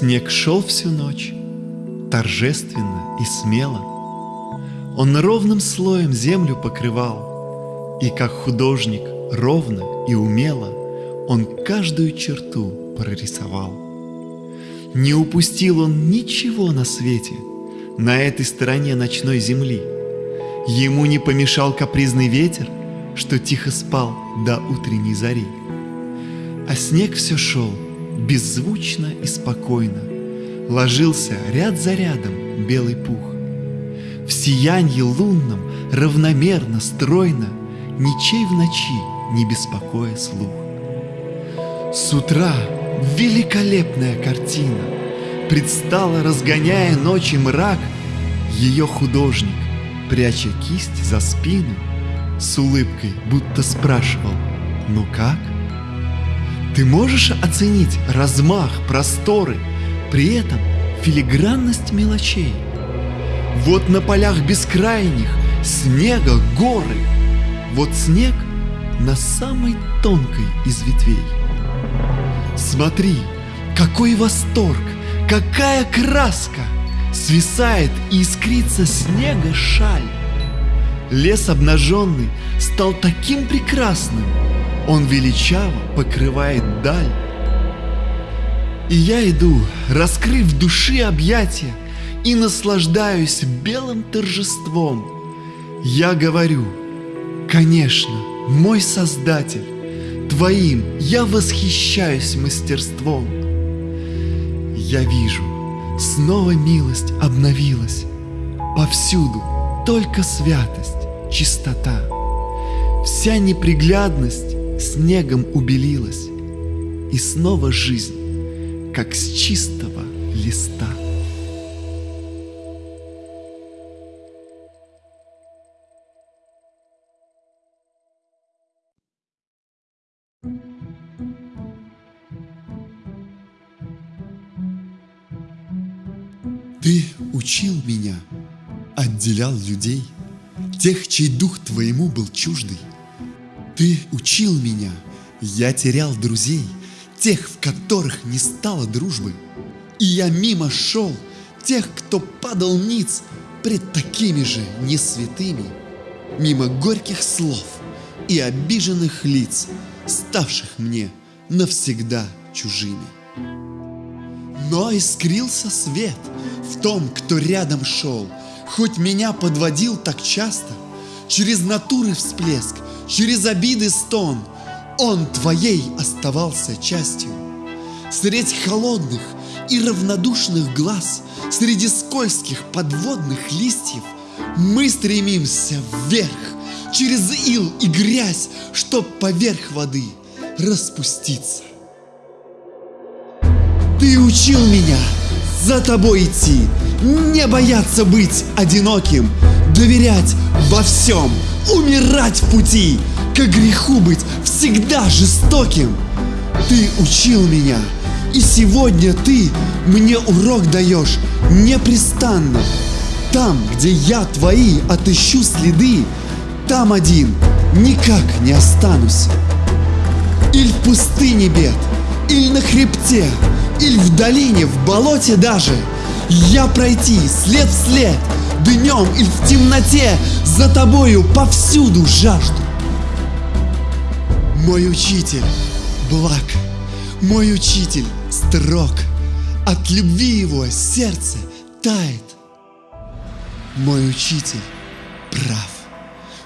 Снег шел всю ночь, торжественно и смело. Он ровным слоем землю покрывал, И как художник ровно и умело Он каждую черту прорисовал. Не упустил он ничего на свете, На этой стороне ночной земли. Ему не помешал капризный ветер, Что тихо спал до утренней зари. А снег все шел беззвучно и спокойно, Ложился ряд за рядом белый пух. В сиянье лунном равномерно, стройно, Ничей в ночи не беспокоя слух. С утра великолепная картина Предстала, разгоняя ночи мрак, Ее художник, пряча кисть за спину, С улыбкой будто спрашивал «Ну как?» Ты можешь оценить размах, просторы, При этом филигранность мелочей? Вот на полях бескрайних снега горы, Вот снег на самой тонкой из ветвей. Смотри, какой восторг, какая краска! Свисает и искрится снега шаль. Лес обнаженный стал таким прекрасным, Он величаво покрывает даль. И я иду, раскрыв души объятия, И наслаждаюсь белым торжеством. Я говорю, конечно, мой Создатель, Твоим я восхищаюсь мастерством. Я вижу, снова милость обновилась, Повсюду только святость, чистота. Вся неприглядность снегом убелилась, И снова жизнь, как с чистого листа. Ты учил меня, отделял людей, Тех, чей дух твоему был чуждый. Ты учил меня, я терял друзей, Тех, в которых не стало дружбы. И я мимо шел тех, кто падал ниц Пред такими же несвятыми, Мимо горьких слов и обиженных лиц, Ставших мне навсегда чужими. Но искрился свет в том, кто рядом шел, Хоть меня подводил так часто, Через натуры всплеск, через обиды стон, Он твоей оставался частью. Средь холодных и равнодушных глаз, Среди скользких подводных листьев Мы стремимся вверх, через ил и грязь, Чтоб поверх воды распуститься. Ты учил меня за тобой идти, не бояться быть одиноким, доверять во всем, умирать в пути, к греху быть всегда жестоким. Ты учил меня, и сегодня ты мне урок даешь непрестанно. Там, где я твои отыщу следы, там один никак не останусь. Или в пустыне бед, или на хребте, или в долине, в болоте даже Я пройти след в след Днем или в темноте За тобою повсюду жажду. Мой учитель благ Мой учитель строг От любви его сердце тает. Мой учитель прав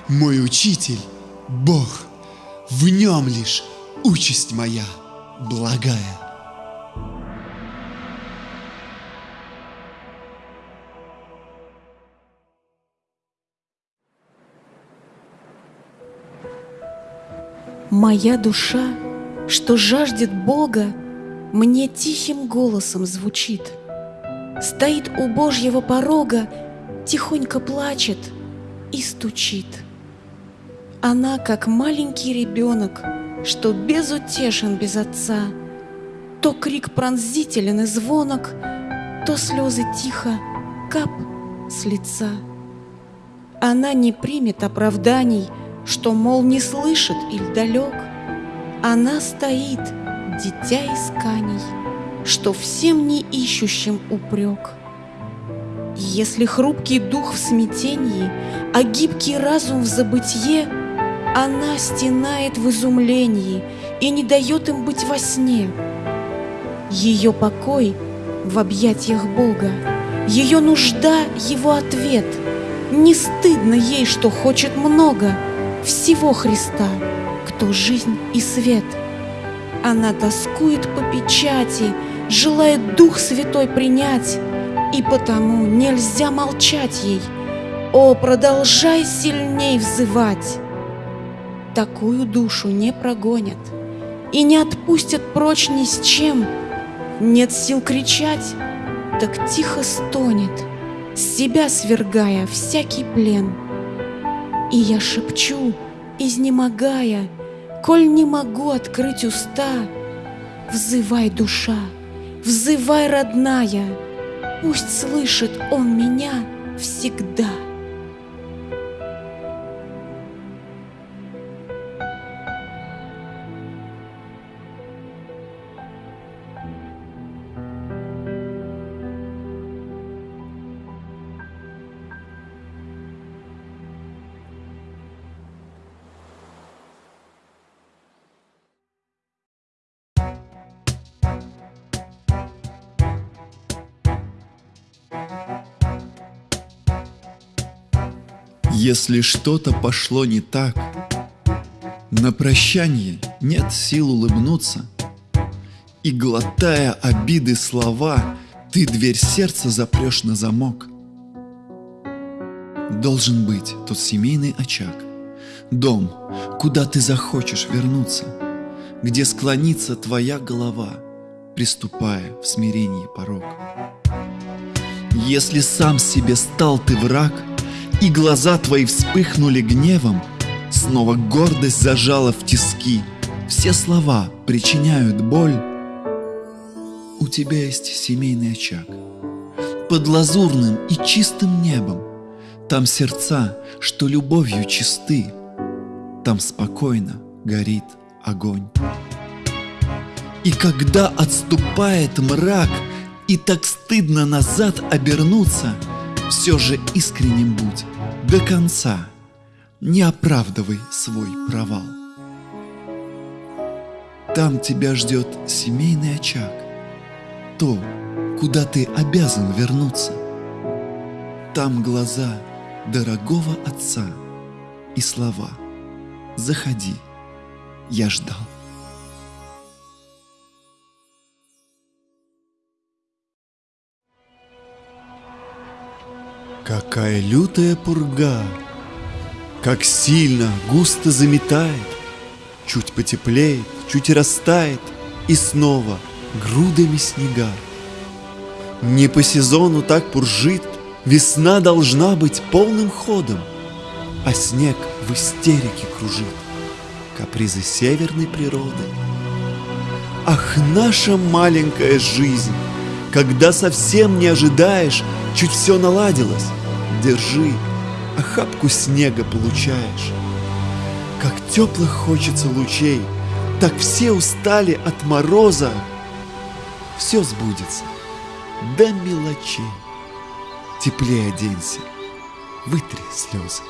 Мой учитель Бог В нем лишь участь моя благая Моя душа, что жаждет Бога, Мне тихим голосом звучит. Стоит у Божьего порога, Тихонько плачет и стучит. Она, как маленький ребенок, Что безутешен без отца, То крик пронзителен и звонок, То слезы тихо кап с лица. Она не примет оправданий — что, мол, не слышит или далек, Она стоит, дитя исканий, что всем не ищущим упрек. Если хрупкий дух в смятении, а гибкий разум в забытье, она стенает в изумлении и не дает им быть во сне. Ее покой в объятиях Бога, ее нужда — его ответ. Не стыдно ей, что хочет много всего Христа, кто жизнь и свет. Она тоскует по печати, желает Дух Святой принять, и потому нельзя молчать ей. О, продолжай сильней взывать! Такую душу не прогонят и не отпустят прочь ни с чем. Нет сил кричать, так тихо стонет, себя свергая всякий плен. И я шепчу, изнемогая, коль не могу открыть уста, взывай, душа, взывай, родная, пусть слышит он меня всегда. Если что-то пошло не так, на прощание нет сил улыбнуться, И, глотая обиды слова, ты дверь сердца запрешь на замок. Должен быть тот семейный очаг, дом, куда ты захочешь вернуться, Где склонится твоя голова, приступая в смирении порог. Если сам себе стал ты враг — и глаза твои вспыхнули гневом, Снова гордость зажала в тиски, Все слова причиняют боль. У тебя есть семейный очаг, Под лазурным и чистым небом, Там сердца, что любовью чисты, Там спокойно горит огонь. И когда отступает мрак, И так стыдно назад обернуться — все же искренним будь до конца, не оправдывай свой провал. Там тебя ждет семейный очаг, то, куда ты обязан вернуться. Там глаза дорогого отца и слова «Заходи, я ждал». Какая лютая пурга, Как сильно, густо заметает, Чуть потеплеет, чуть растает, И снова грудами снега. Не по сезону так пуржит, Весна должна быть полным ходом, А снег в истерике кружит, Капризы северной природы. Ах, наша маленькая жизнь, Когда совсем не ожидаешь, Чуть все наладилось, держи, охапку снега получаешь. Как теплых хочется лучей, так все устали от мороза. Все сбудется до мелочей. Теплее оденься, вытри слезы.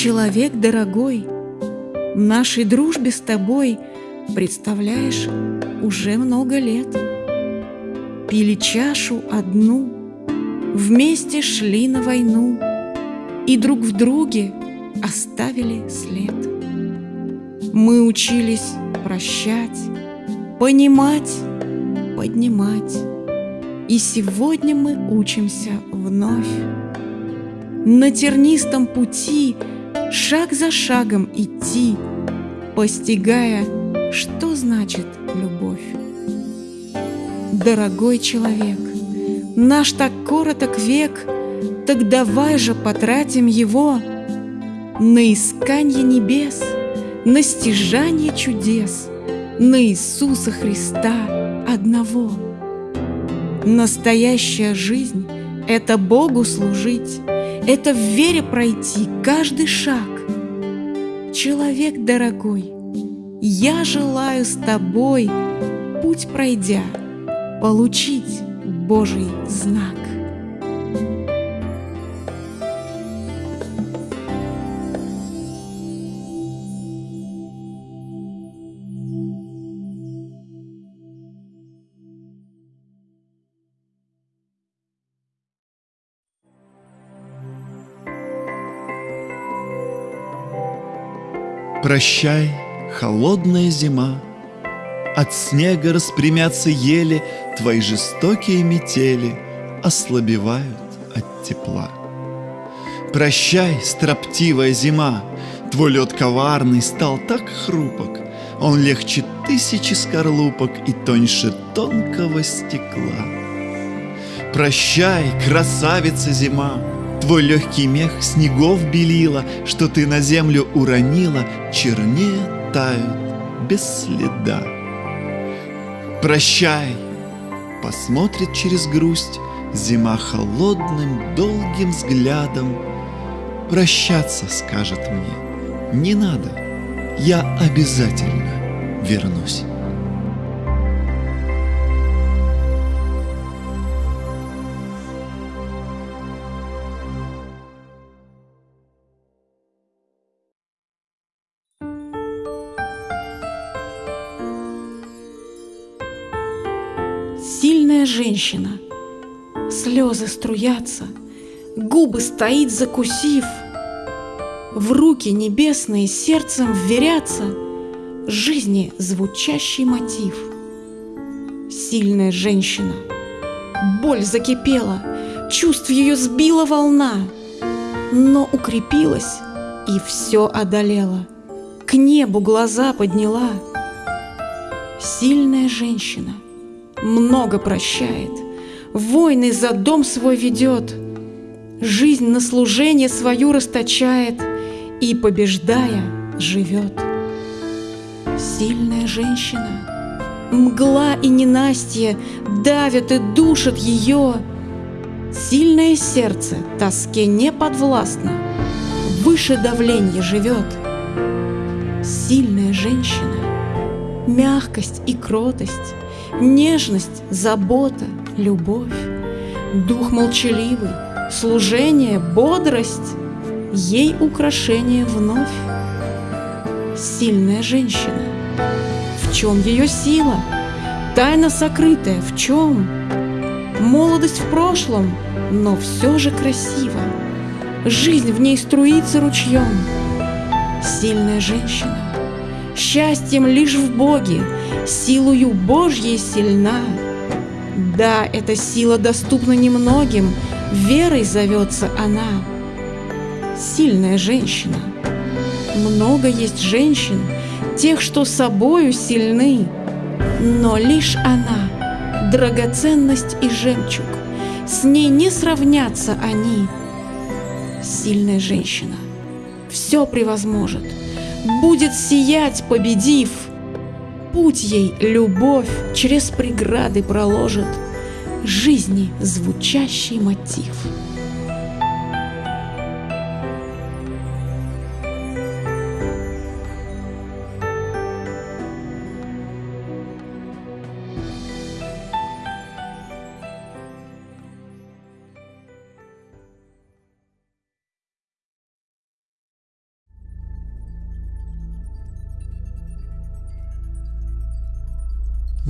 Человек дорогой, в нашей дружбе с тобой, представляешь, уже много лет. Пили чашу одну, вместе шли на войну и друг в друге оставили след. Мы учились прощать, понимать, поднимать, и сегодня мы учимся вновь. На тернистом пути – шаг за шагом идти, постигая, что значит любовь. Дорогой человек, наш так короток век, так давай же потратим его на исканье небес, на стяжание чудес, на Иисуса Христа одного. Настоящая жизнь – это Богу служить, это в вере пройти каждый шаг. Человек дорогой, я желаю с тобой, путь пройдя, получить Божий знак. Прощай, холодная зима, От снега распрямятся ели, Твои жестокие метели Ослабевают от тепла. Прощай, строптивая зима, Твой лед коварный стал так хрупок, Он легче тысячи скорлупок И тоньше тонкого стекла. Прощай, красавица зима, Твой легкий мех снегов белила, Что ты на землю уронила, Чернее тают без следа. Прощай! Посмотрит через грусть Зима холодным, долгим взглядом. Прощаться скажет мне, не надо, Я обязательно вернусь. Сильная женщина, слезы струятся, губы стоит закусив, в руки небесные сердцем вверятся жизни звучащий мотив. Сильная женщина, боль закипела, чувств ее сбила волна, но укрепилась и все одолела, к небу глаза подняла. Сильная женщина — много прощает, войны за дом свой ведет, жизнь на служение свою расточает и, побеждая, живет. Сильная женщина, мгла и ненастье давят и душат ее. Сильное сердце тоске не подвластно, выше давления живет. Сильная женщина, мягкость и кротость — Нежность, забота, любовь, Дух молчаливый, служение, бодрость, Ей украшение вновь. Сильная женщина, в чем ее сила? Тайна сокрытая в чем? Молодость в прошлом, но все же красиво. Жизнь в ней струится ручьем. Сильная женщина, счастьем лишь в Боге, силою Божьей сильна. Да, эта сила доступна немногим, верой зовется она. Сильная женщина. Много есть женщин, тех, что собою сильны, но лишь она — драгоценность и жемчуг, с ней не сравнятся они. Сильная женщина все превозможет, будет сиять, победив — Путь ей любовь через преграды проложит, Жизни звучащий мотив.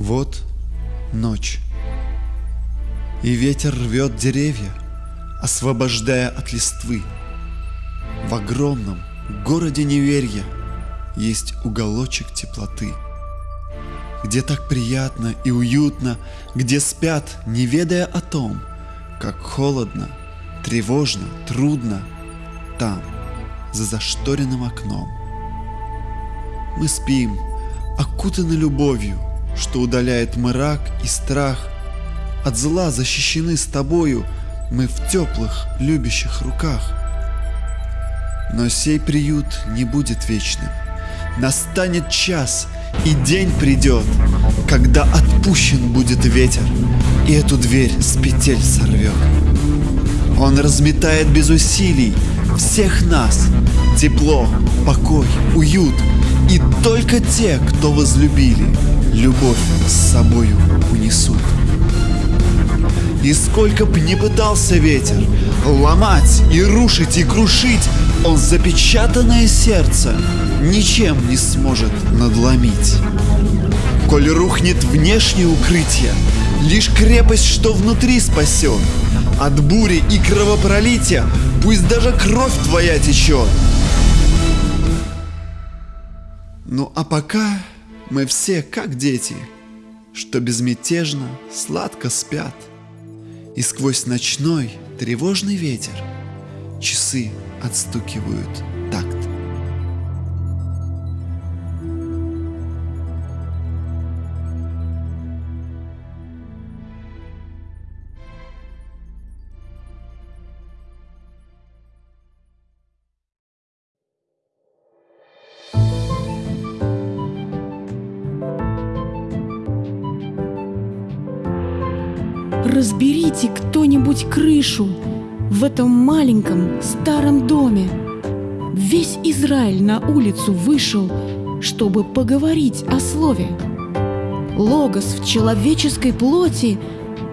Вот ночь, и ветер рвет деревья, освобождая от листвы. В огромном городе неверья есть уголочек теплоты, где так приятно и уютно, где спят, не ведая о том, как холодно, тревожно, трудно там, за зашторенным окном. Мы спим, окутаны любовью, что удаляет мрак и страх. От зла защищены с тобою мы в теплых, любящих руках. Но сей приют не будет вечным. Настанет час, И день придет, когда отпущен будет ветер, И эту дверь с петель сорвет. Он разметает без усилий всех нас, Тепло, покой, уют, И только те, кто возлюбили, Любовь с собою унесут. И сколько б не пытался ветер Ломать и рушить и крушить Он запечатанное сердце Ничем не сможет надломить Коль рухнет внешнее укрытие Лишь крепость, что внутри спасет От бури и кровопролития Пусть даже кровь твоя течет Ну а пока мы все как дети Что безмятежно, сладко спят. И сквозь ночной тревожный ветер Часы отстукивают в этом маленьком старом доме. Весь Израиль на улицу вышел, чтобы поговорить о слове. Логос в человеческой плоти,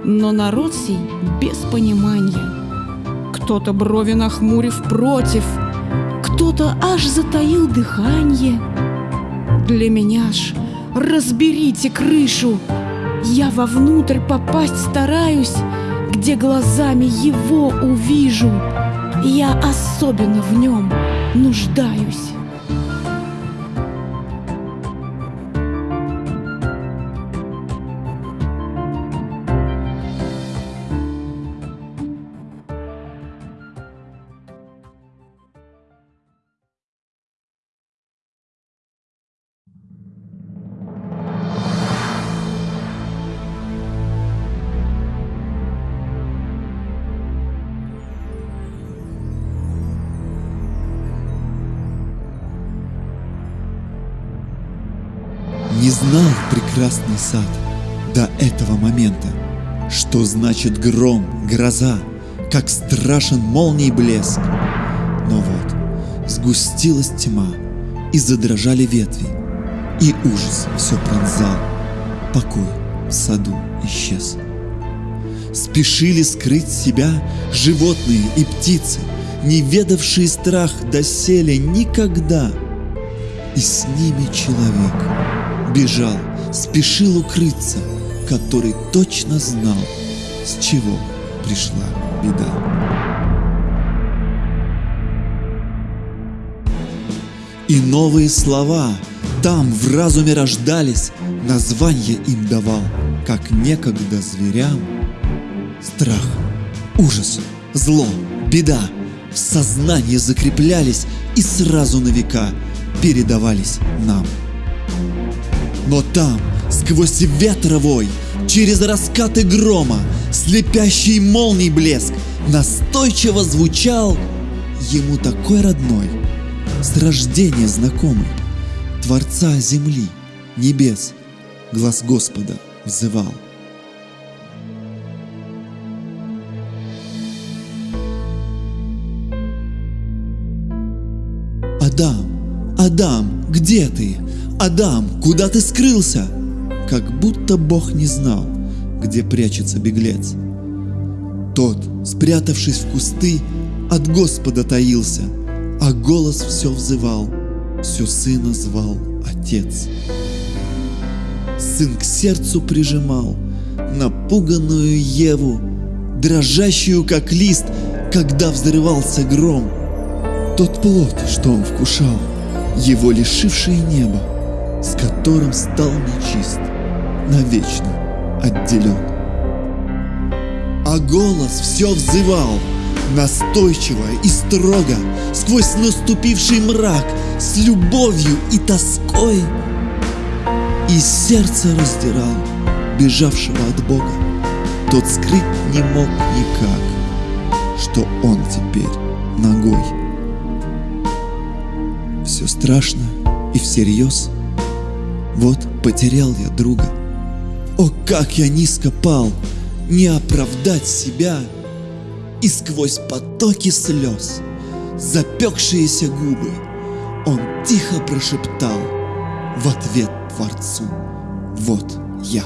но народ сей без понимания. Кто-то брови нахмурив против, кто-то аж затаил дыхание. Для меня ж разберите крышу, я вовнутрь попасть стараюсь, где глазами его увижу. Я особенно в нем нуждаюсь. Знал прекрасный сад до этого момента, что значит гром, гроза, как страшен молний блеск. Но вот сгустилась тьма, и задрожали ветви, и ужас все пронзал. Покой в саду исчез. Спешили скрыть себя животные и птицы, не ведавшие страх доселе никогда. И с ними человек бежал, спешил укрыться, который точно знал, с чего пришла беда. И новые слова там в разуме рождались, название им давал, как некогда зверям. Страх, ужас, зло, беда в сознании закреплялись и сразу на века передавались нам. Но там, сквозь ветровой, через раскаты грома, слепящий молний блеск, настойчиво звучал ему такой родной, с рождения знакомый, Творца земли, небес, глаз Господа взывал. Адам, Адам, где ты? Адам, куда ты скрылся? Как будто Бог не знал, где прячется беглец. Тот, спрятавшись в кусты, от Господа таился, а голос все взывал, все сына звал Отец. Сын к сердцу прижимал напуганную Еву, дрожащую, как лист, когда взрывался гром. Тот плод, что он вкушал, его лишившее небо, с которым стал нечист, навечно отделен. А голос все взывал, настойчиво и строго, сквозь наступивший мрак, с любовью и тоской. И сердце раздирал бежавшего от Бога. Тот скрыть не мог никак, что он теперь ногой. Все страшно и всерьез. Вот потерял я друга. О, как я низко пал, не оправдать себя. И сквозь потоки слез, запекшиеся губы, он тихо прошептал в ответ Творцу «Вот я».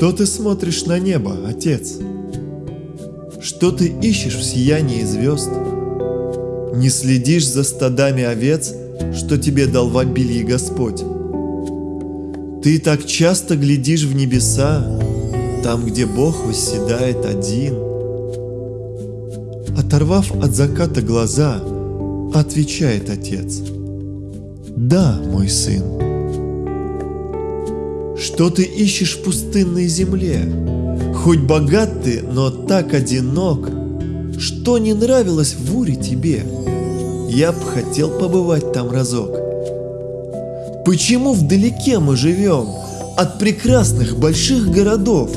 Что ты смотришь на небо, Отец? Что ты ищешь в сиянии звезд? Не следишь за стадами овец, что тебе дал в обилье Господь? Ты так часто глядишь в небеса, там, где Бог восседает один. Оторвав от заката глаза, отвечает Отец. Да, мой сын. Что ты ищешь в пустынной земле? Хоть богат ты, но так одинок. Что не нравилось в Уре тебе? Я б хотел побывать там разок. Почему вдалеке мы живем от прекрасных больших городов?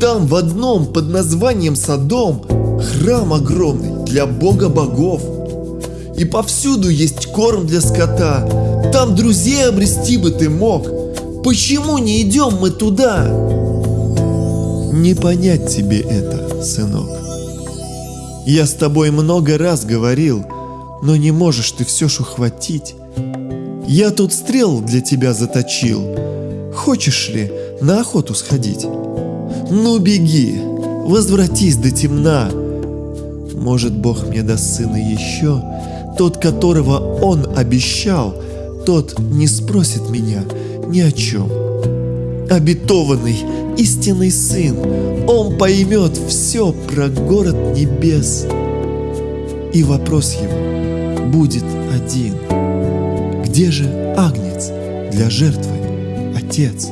Там в одном под названием Содом храм огромный для бога богов. И повсюду есть корм для скота, там друзей обрести бы ты мог – Почему не идем мы туда? Не понять тебе это, сынок. Я с тобой много раз говорил, но не можешь ты все ж ухватить. Я тут стрел для тебя заточил. Хочешь ли на охоту сходить? Ну беги, возвратись до темна. Может, Бог мне даст сына еще, тот, которого он обещал, тот не спросит меня – ни о чем. Обетованный, истинный сын, он поймет все про город небес. И вопрос его будет один. Где же агнец для жертвы, отец?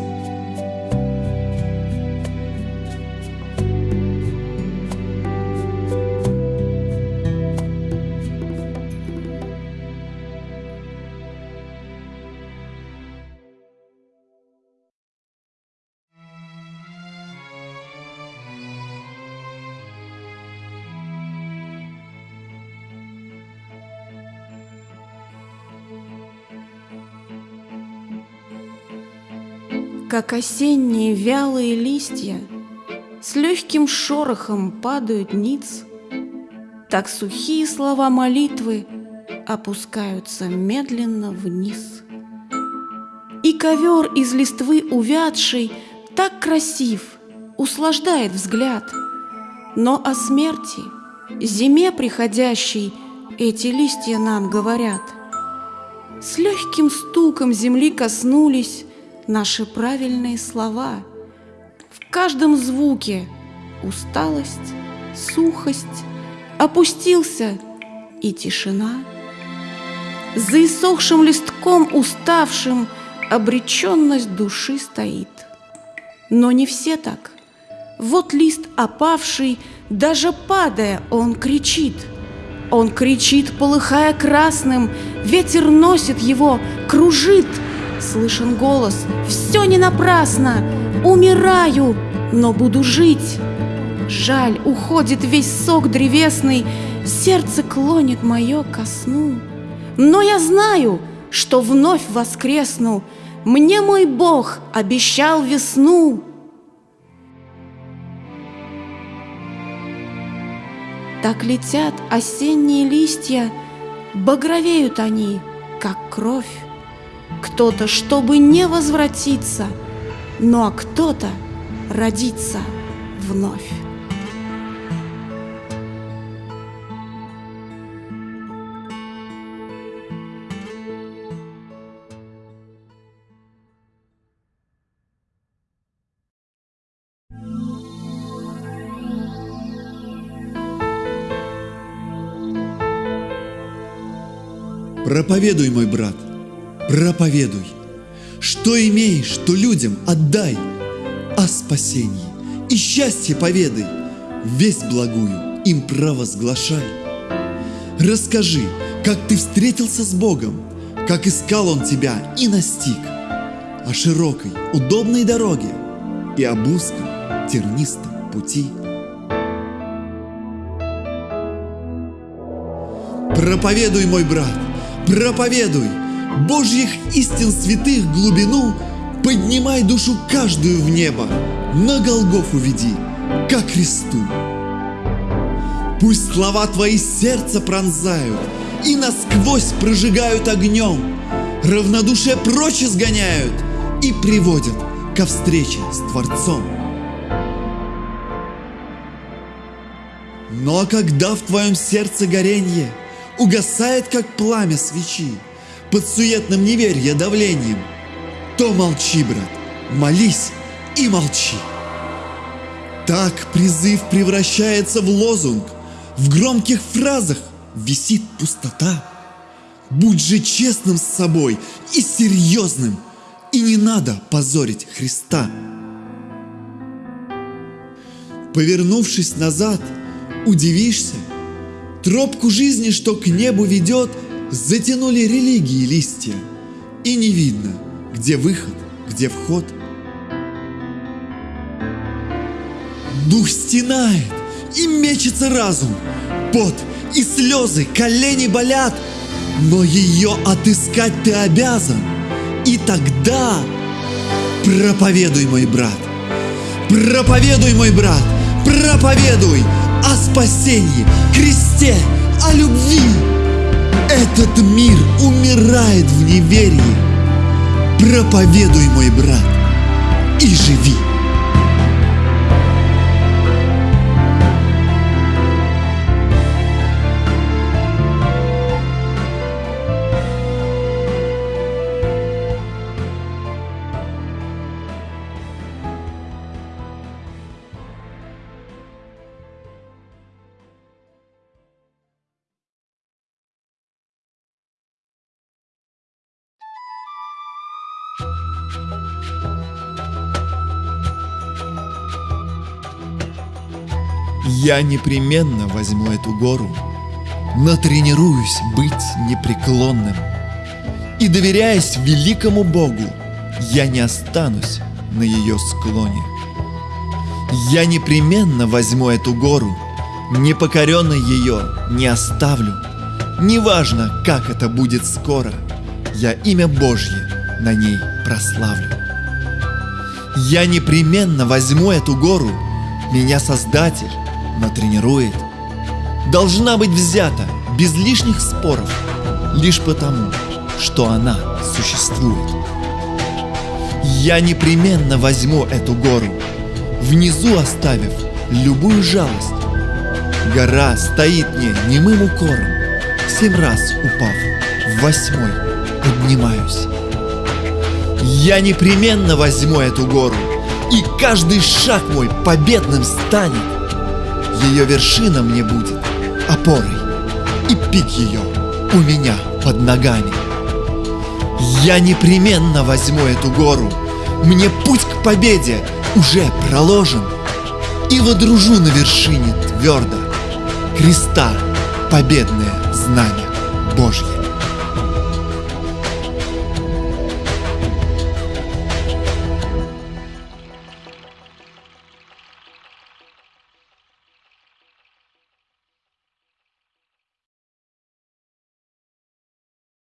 Как осенние вялые листья С легким шорохом падают ниц, Так сухие слова молитвы Опускаются медленно вниз. И ковер из листвы увядший Так красив, услаждает взгляд, Но о смерти, зиме приходящей Эти листья нам говорят. С легким стуком земли коснулись наши правильные слова. В каждом звуке усталость, сухость, опустился и тишина. За иссохшим листком уставшим обреченность души стоит. Но не все так. Вот лист опавший, даже падая, он кричит. Он кричит, полыхая красным, ветер носит его, кружит — Слышен голос «Все не напрасно! Умираю, но буду жить!» Жаль, уходит весь сок древесный, Сердце клонит мое ко сну. Но я знаю, что вновь воскресну, Мне мой Бог обещал весну. Так летят осенние листья, Багровеют они, как кровь кто-то, чтобы не возвратиться, ну а кто-то родиться вновь. Проповедуй, мой брат, проповедуй. Что имеешь, то людям отдай. О спасении и счастье поведай, Весть благую им провозглашай. Расскажи, как ты встретился с Богом, Как искал Он тебя и настиг, О широкой, удобной дороге И об узком, тернистом пути. Проповедуй, мой брат, проповедуй Божьих истин святых глубину, Поднимай душу каждую в небо, На Голгофу веди, ко кресту. Пусть слова твои сердце пронзают И насквозь прожигают огнем, Равнодушие прочь изгоняют И приводят ко встрече с Творцом. Но когда в твоем сердце горенье Угасает, как пламя свечи, Под суетным неверья давлением, То молчи, брат, молись и молчи. Так призыв превращается в лозунг, В громких фразах висит пустота. Будь же честным с собой и серьезным, И не надо позорить Христа. Повернувшись назад, удивишься, Тропку жизни, что к небу ведет, Затянули религии листья, И не видно, где выход, где вход. Дух стенает, и мечется разум, Пот и слезы, колени болят, Но ее отыскать ты обязан, И тогда проповедуй, мой брат, Проповедуй, мой брат, проповедуй о спасении, кресте, о любви. Этот мир умирает в неверии. Проповедуй, мой брат, и живи. Я непременно возьму эту гору, натренируюсь быть непреклонным. И доверяясь великому Богу, я не останусь на ее склоне. Я непременно возьму эту гору, непокоренной ее не оставлю. Неважно, как это будет скоро, я имя Божье на ней прославлю. Я непременно возьму эту гору, меня Создатель натренирует. Должна быть взята без лишних споров, лишь потому, что она существует. Я непременно возьму эту гору, внизу оставив любую жалость. Гора стоит мне немым укором, семь раз упав, в восьмой поднимаюсь. Я непременно возьму эту гору, и каждый шаг мой победным станет. Ее вершина мне будет опорой, и пик ее у меня под ногами. Я непременно возьму эту гору, мне путь к победе уже проложен, и водружу на вершине твердо креста победное знамя Божье.